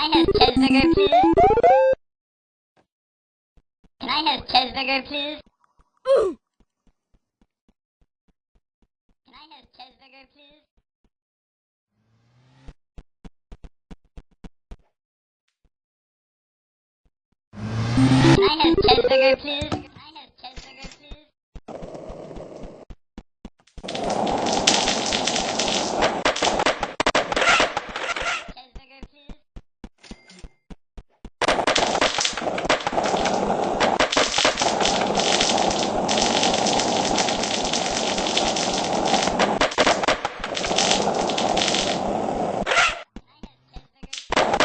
I have cheeseburger, please? Can I have cheeseburger, please? Can I have cheeseburger, please? Can I have cheeseburger, please? Can I have cheeseburger, please? Cheeseburger, please? Can I have cheeseburger, please? Can I have, can I have cheeseburger, please?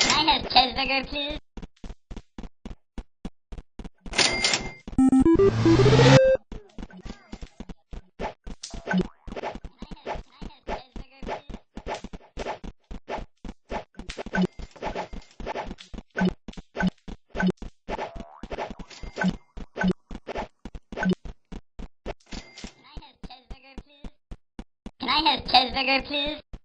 Can I have cheeseburger, please? Can I have cheeseburger, please?